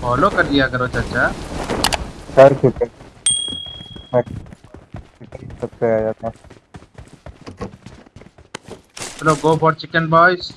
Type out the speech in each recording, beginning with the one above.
Follow कर लिया करो चाचा। सबसे आया था। चलो गो फॉर चिकन बॉयज़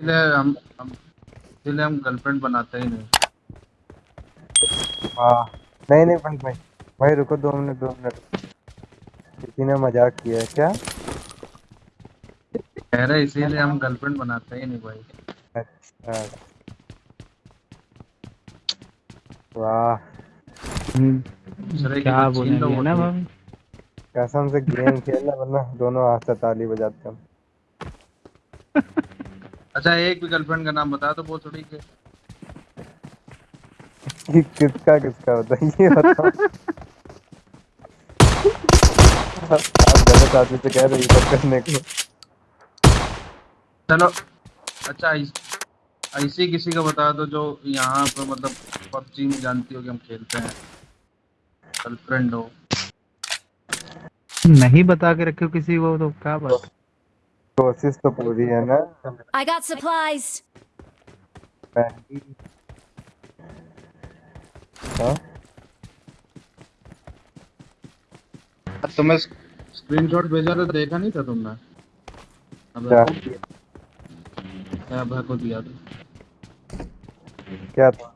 इसलिए हम हम इसलिए हम गर्लफ्रेंड बनाते ही नहीं। हाँ। नहीं नहीं भाई भाई भाई रुको दो मिनट दो मिनट। किसी ने मज़ाक किया क्या? कह रहे इसीलिए हम गर्लफ्रेंड बनाते ही नहीं भाई। वाह। क्या तो बोलेंगे ना भाभी? कसम से गेम खेलना वरना दोनों हाथ से ताली बजाते हम। अच्छा एक भी गर्लफ्रेंड का नाम बता दो वो थोड़ी के किसका किसका बताओ। आप गलत आदमी से कह रहे हो सब करने को। चलो अच्छा ऐस- किसी का बता दो जो यहाँ पे मतलब पबजी में जानती हो कि हम खेलते हैं। गर्लफ्रेंड हो। नहीं बता के रखे हो किसी को तो क्या बात कोशिश तो पूरी है ना। I got supplies. हाँ? तुम्हें स्क्रीनशॉट भेजा तो देखा नहीं था तुमने? अब क्या? क्या को दिया था क्या था?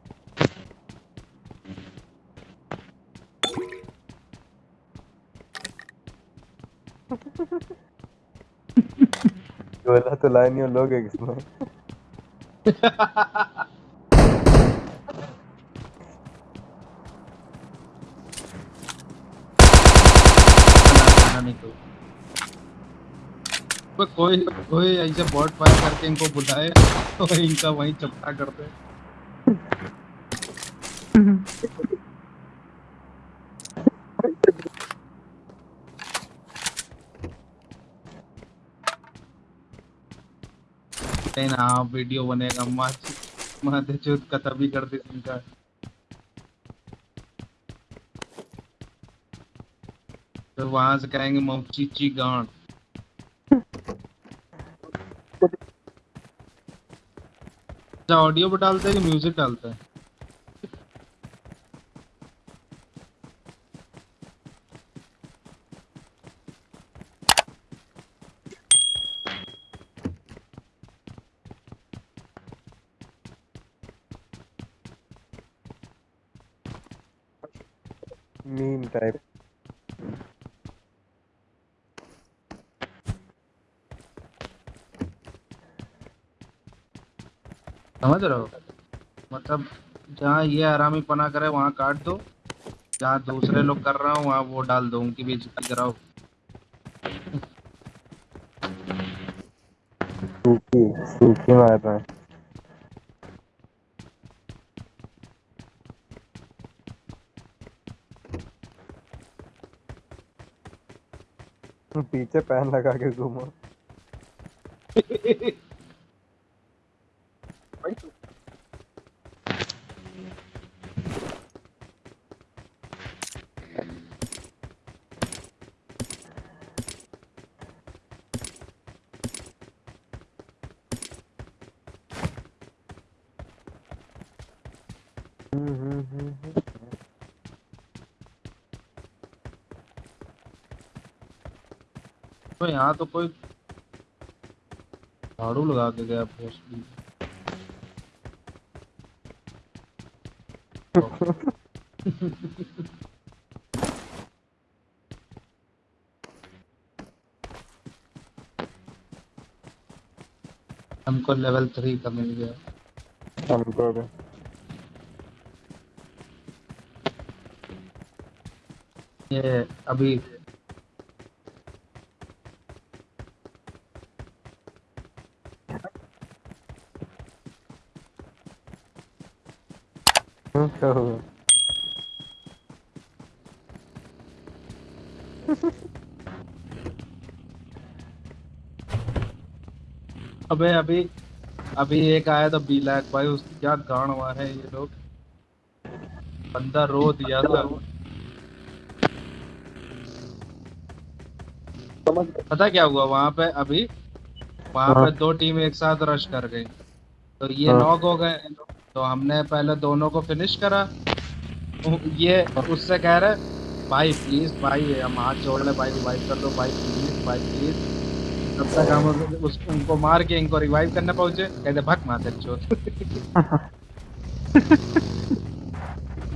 गोला तो लाइन ही लोग है किसमें? खाना कोई कोई ऐसे बॉट फायर करके इनको बुलाए तो इनका वहीं चपटा कर दे नहीं ना हाँ वीडियो बनेगा माँ माँ दे चुत का तभी कर दे इनका। फिर वहाँ से कहेंगे मौचीची गांड। अच्छा ऑडियो पे डालते हैं कि म्यूज़िक डालते हैं? मीम टाइप समझ रहे हो? मतलब जहाँ ये आरामी पना करे वहाँ काट दो। जहाँ दूसरे लोग कर रहा हूँ वहाँ वो डाल दो उनकी बेइज्जती कराओ। सूखी सूखी मार रहा है पीछे पैन लगा के घूमो। हम्म, हम्म, हम्म, तो यहाँ तो कोई झाड़ू लगा के गया पोस्ट हमको लेवल थ्री का मिल गया। हमको भी। ये अभी क्या हुआ अबे अभी अभी एक आया था बी लैक भाई उसकी क्या गांड हुआ है ये लोग बंदा रो दिया था पता क्या हुआ वहाँ पे अभी वहाँ पे हाँ। दो टीम एक साथ रश कर गई तो ये हाँ। नॉक हो गए तो हमने पहले दोनों को फिनिश करा। ये उससे कह रहे भाई प्लीज़ भाई हम हाथ जोड़ ले भाई रिवाइव कर दो भाई प्लीज़ भाई प्लीज़ तब तक हम उस उनको मार के इनको रिवाइव करने पहुँचे। कहते भग माते चोट।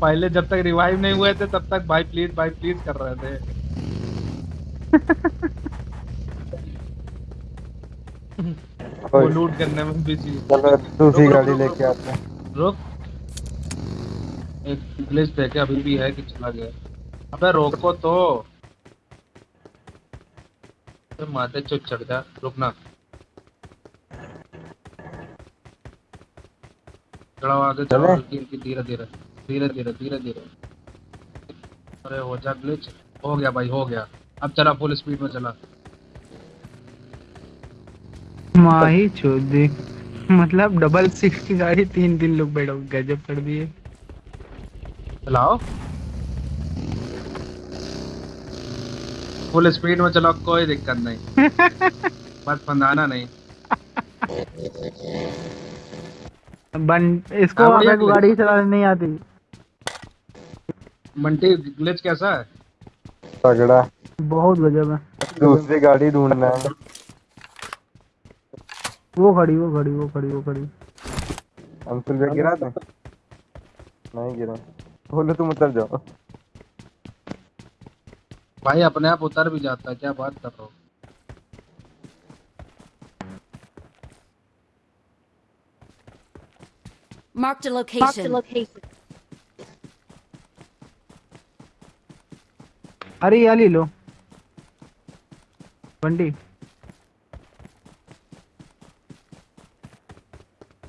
पहले जब तक रिवाइव नहीं हुए थे तब तक भाई प्लीज़ भाई प्लीज़ कर रहे थे। वो लूट करने में बिज़ी चलो दूसरी गाड़ी लेके आते हैं। रुक एक ग्लिच देखे अभी भी है कि चला गया? अबे रोको तो। अबे माथे चुप चढ़ जा। रुकना। चढ़ाओ आगे चलो। धीरे धीरे धीरे धीरे धीरे धीरे अरे हो जा ग्लिच हो गया भाई हो गया। अब चला फुल स्पीड में चला। माही चौधरी मतलब डबल सिक्स की गाड़ी तीन तीन लोग बैठो गजब कर दिए। चलाओ। फुल स्पीड में चलाओ कोई दिक्कत नहीं। बस फंदाना नहीं। बन इसको। गाड़ी चलाने नहीं आती। मंटी ग्लिच कैसा है? तगड़ा। बहुत गजब है। दूसरी गाड़ी ढूंढना है। वो खड़ी वो खड़ी वो खड़ी वो खड़ी। अंकुल भैया गिरा दे नहीं गिरा। बोलो तुम उतर जाओ। भाई अपने आप उतर भी जाता क्या बात कर रहे हो? Marked a location. अरे ये ले लो। बंडी।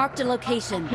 Marked a location.